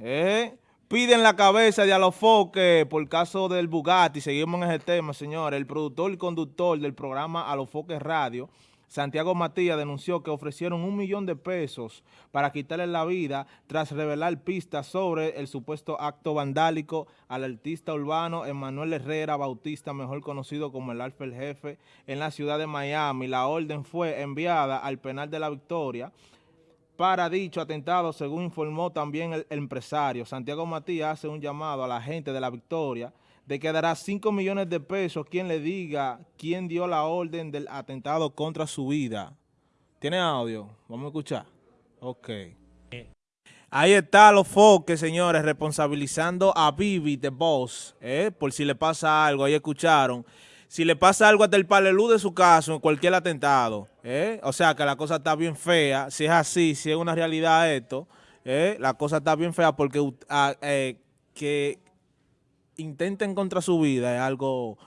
¿Eh? Piden la cabeza de Alofoque por caso del Bugatti. Seguimos en ese tema, señores. El productor y conductor del programa Alofoque Radio, Santiago Matías, denunció que ofrecieron un millón de pesos para quitarle la vida tras revelar pistas sobre el supuesto acto vandálico al artista urbano Emanuel Herrera Bautista, mejor conocido como el Alfa el Jefe, en la ciudad de Miami. La orden fue enviada al penal de la Victoria para dicho atentado, según informó también el, empresario. Santiago Matías hace un llamado a la gente de la Victoria de que dará 5 millones de pesos quien le diga quién dio la orden del atentado contra su vida. ¿Tiene audio? Vamos a escuchar. Ok. Ahí está los foques, señores, responsabilizando a Vivi, de Boss, ¿eh? por si le pasa algo, ahí escucharon si le pasa algo hasta el palelú de su caso, en cualquier atentado, ¿eh? o sea que la cosa está bien fea, si es así, si es una realidad esto, ¿eh? la cosa está bien fea porque eh, que intenten contra su vida es algo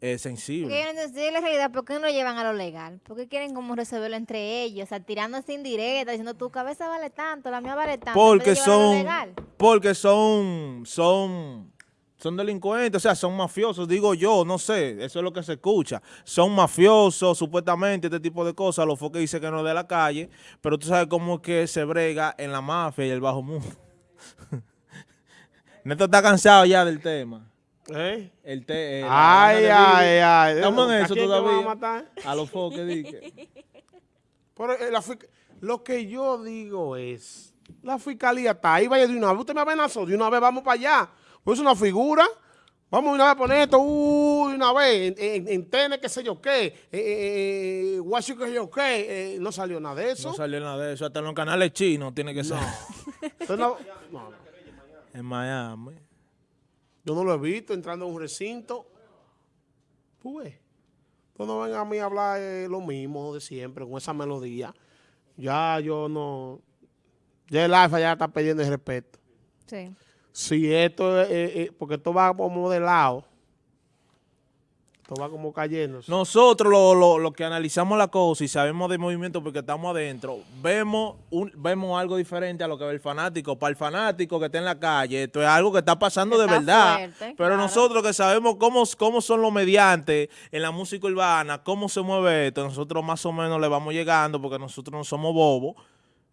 sensible. Quieren la realidad, ¿por qué no lo llevan a lo legal? ¿Por qué quieren como resolverlo entre ellos? O sea, tirándose indirecta, diciendo tu cabeza vale tanto, la mía vale tanto. Porque son, porque son, son son delincuentes, o sea, son mafiosos, digo yo, no sé, eso es lo que se escucha. Son mafiosos, supuestamente, este tipo de cosas, lo fue que dice que no de la calle, pero tú sabes cómo es que se brega en la mafia y el bajo mundo. Neto está cansado ya del tema. ¿Eh? El te, ay, ay, ay. Estamos en eso todavía. A, matar? a los foques, dije. Pero eh, lo que yo digo es, la fiscalía está ahí, vaya de una vez, usted me amenazó, de una vez vamos para allá. Pues una figura. Vamos una vez a poner esto, uy, una vez, en, en, TN, qué sé yo qué, eh, eh, eh Washington, qué sé yo qué, eh, no salió nada de eso. No salió nada de eso, hasta en los canales chinos tiene que ser. No. En Miami. Yo no lo he visto entrando en un recinto. Pues, no vengan a mí a hablar lo mismo de siempre, con esa melodía. Ya yo no... Ya el alfa ya está pidiendo el respeto. Sí si esto es, eh, eh, porque esto va como de lado, esto va como cayendo. Nosotros lo, lo, que analizamos la cosa y sabemos de movimiento porque estamos adentro, vemos un, vemos algo diferente a lo que ve el fanático. Para el fanático que está en la calle, esto es algo que está pasando de verdad. Pero nosotros que sabemos cómo, cómo son los mediantes en la música urbana, cómo se mueve esto, nosotros más o menos le vamos llegando porque nosotros no somos bobos.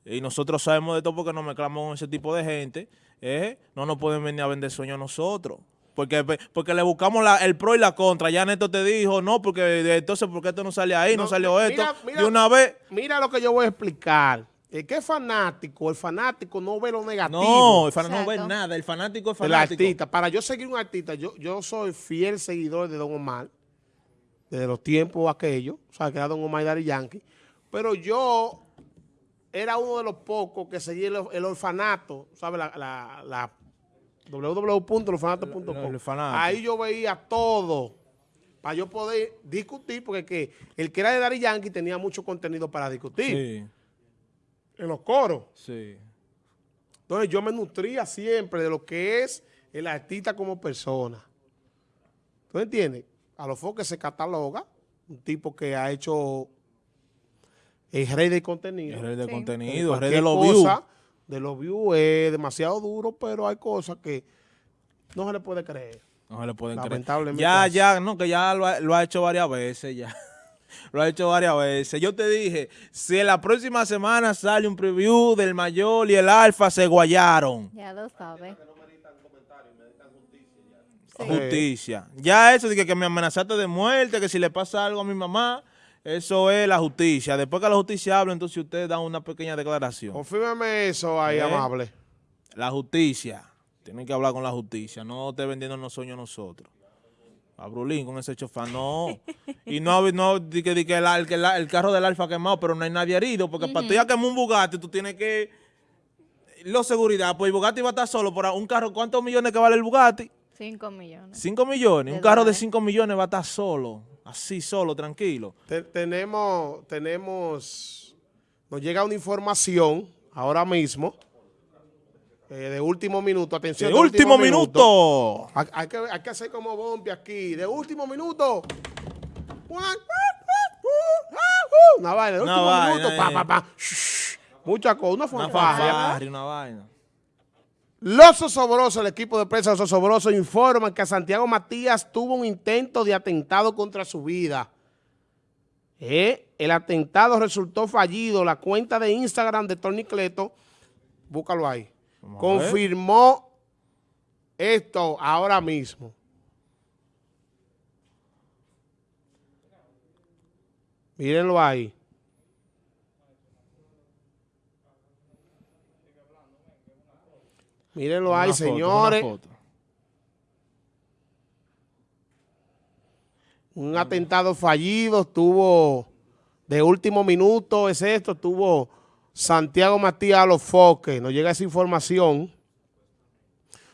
Y nosotros sabemos de todo porque nos mezclamos con ese tipo de gente. ¿eh? No nos pueden venir a vender sueños a nosotros. Porque, porque le buscamos la, el pro y la contra. Ya Neto te dijo, no, porque entonces, ¿por qué esto no sale ahí? No, salió esto. Mira, de una vez. Mira lo que yo voy a explicar. El que es fanático, el fanático no ve lo negativo. No, el fanático no ve nada. El fanático es fanático. El artista. Para yo seguir un artista, yo, yo soy fiel seguidor de Don Omar. Desde los tiempos aquellos. O sea, que era Don Omar y Dari Yankee. Pero yo era uno de los pocos que seguía el, orfanato, ¿sabes? La, la, la www.orfanato.com. Ahí yo veía todo para yo poder discutir, porque que el que era de Dari Yankee tenía mucho contenido para discutir. Sí. En los coros. Sí. Entonces yo me nutría siempre de lo que es el artista como persona. ¿Tú entiendes? A los foques se cataloga, un tipo que ha hecho el rey de contenido. El rey de contenido, el rey de los views. De los views es demasiado duro, pero hay cosas que no se le puede creer. No se le puede creer. Ya, ya, no, que ya lo ha, hecho varias veces, ya. lo ha hecho varias veces. Yo te dije, si en la próxima semana sale un preview del mayor y el alfa, se guayaron. Ya lo sabes. Justicia. Ya eso de que, que me amenazaste de muerte, que si le pasa algo a mi mamá, eso es la justicia. Después que la justicia hable, entonces ustedes dan una pequeña declaración. Confírmeme eso ahí, ¿Eh? amable. La justicia. Tienen que hablar con la justicia. No esté vendiendo los sueños nosotros. A Brulín con ese chofer, no. y no, no di que, di que, el, el, carro del Alfa quemado, pero no hay nadie herido. Porque para tú ya quemar un Bugatti, tú tienes que... Lo seguridad, pues el Bugatti va a estar solo por un carro. ¿Cuántos millones que vale el Bugatti? Cinco millones. Cinco millones. Un carro de cinco millones va a estar solo así solo, tranquilo. tenemos, tenemos, nos llega una información ahora mismo, eh, de último minuto, atención. De, último, minuto. Hay, que, hay, que, hacer como Bombi aquí, de último minuto. Una vaina, de último minuto, pa, pa, pa. Mucha cosa, una fanfarria. Una vaina. Los Osobrosos, el equipo de prensa de Los Osobrosos informa que Santiago Matías tuvo un intento de atentado contra su vida. Eh, el atentado resultó fallido. La cuenta de Instagram de Tony Cleto, búscalo ahí, Vamos confirmó esto ahora mismo. Mírenlo ahí. Mírenlo ahí, foto, señores. Un atentado fallido, estuvo de último minuto, es esto, estuvo Santiago Matías a los foques, nos llega esa información.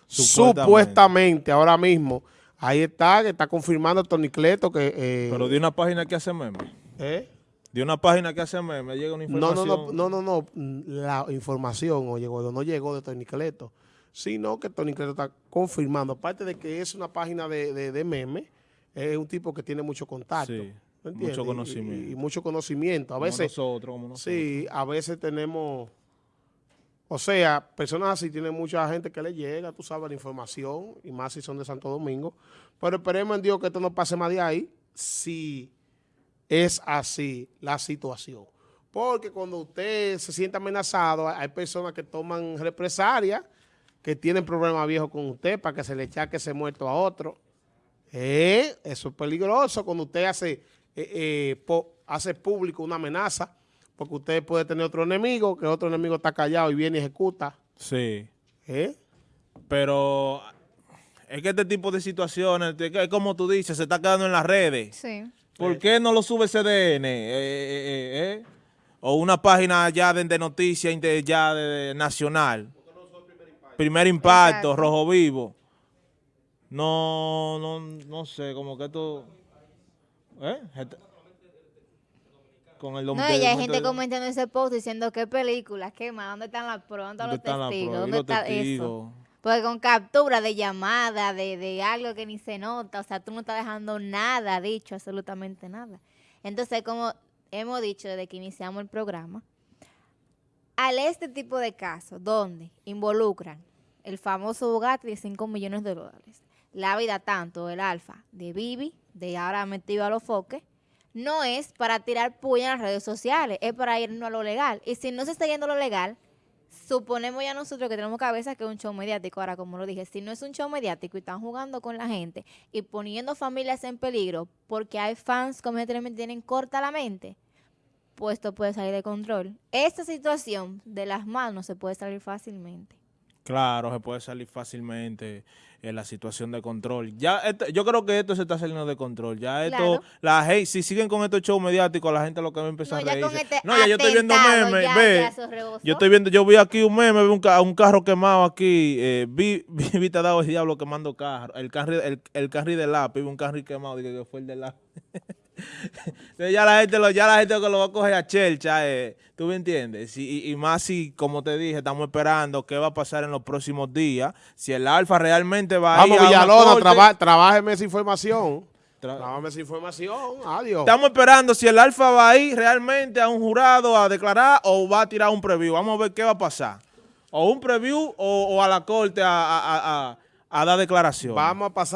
Supuestamente. Supuestamente, ahora mismo, ahí está, que está confirmando Tony Cleto que... eh, Pero de una página que hace meme. ¿eh? De una página que hace meme llega una No, información. no, no, no, no, no, la información o llegó, no llegó de Tony Cleto, sino que Tony Cleto está confirmando, aparte de que es una página de, de, de meme, es un tipo que tiene mucho contacto. Sí, ¿me mucho conocimiento. Y, y mucho conocimiento. A Como veces, nosotros, como nosotros. sí, a veces tenemos, o sea, personas así tienen mucha gente que le llega, tú sabes, la información, y más si son de Santo Domingo. Pero esperemos en Dios que esto no pase más de ahí, si es así la situación. Porque cuando usted se siente amenazado, hay personas que toman represalias, que tienen problemas viejos con usted para que se le echaque ese muerto a otro. Eh, eso es peligroso cuando usted hace, eh, eh, po- hace público una amenaza, porque usted puede tener otro enemigo, que otro enemigo está callado y viene y ejecuta. Sí. ¿Eh? Pero es que este tipo de situaciones, es como tú dices, se está quedando en las redes. Sí. ¿Por qué no lo sube CDN? Eh, eh, eh, eh? O una página ya de, de noticias ya de, de nacional. Primer impacto, Exacto. rojo vivo. No, no, no sé, como que esto... ¿Eh? Gente- Con el No, y hay gente de- comentando ese post diciendo qué películas, qué más, dónde están las pruebas, dónde ¿Dónde los testigos, dónde está testigos? eso. Porque con captura de llamada, de, de algo que ni se nota, o sea, tú no estás dejando nada dicho, absolutamente nada. Entonces, como hemos dicho desde que iniciamos el programa, al este tipo de casos, donde involucran el famoso Bugatti de 5 millones de dólares, la vida tanto del Alfa, de Bibi, de ahora metido a los foques, no es para tirar puya en las redes sociales, es para irnos a lo legal. Y si no se está yendo a lo legal, suponemos ya nosotros que tenemos cabeza que es un show mediático. Ahora, como lo dije, si no es un show mediático y están jugando con la gente y poniendo familias en peligro porque hay fans que tienen corta la mente, pues esto puede salir de control. Esta situación de las manos se puede salir fácilmente. Claro, se puede salir fácilmente en la situación de control. Ya esto- yo creo que esto se está saliendo de control. Ya esto, Claro. la gente, si siguen con estos shows mediáticos, la gente lo que va a empezar No, a reírse. este no, ya yo estoy viendo memes, ya- ve. ya. Yo estoy viendo, yo vi aquí un meme, vi un, ca- un carro quemado aquí, eh, vi, vi, vi te ha dado el diablo quemando carro, el carry, el, el carry de lápiz, vi un carry quemado, dije que fue el de lápiz. Entonces ya la gente lo, ya la gente lo va a coger a chelcha, eh, tú me entiendes, y, más si, como te dije, estamos esperando qué va a pasar en los próximos días, si el alfa realmente va a Vamos, ir a una Villalona, corte. traba, trabájeme esa información. Trabájeme esa información. Adiós. Estamos esperando si el Alfa va a ir realmente a un jurado a declarar o va a tirar un preview. Vamos a ver qué va a pasar. O un preview o, o a la corte a, a- a- a- a dar declaración. Vamos a pasar.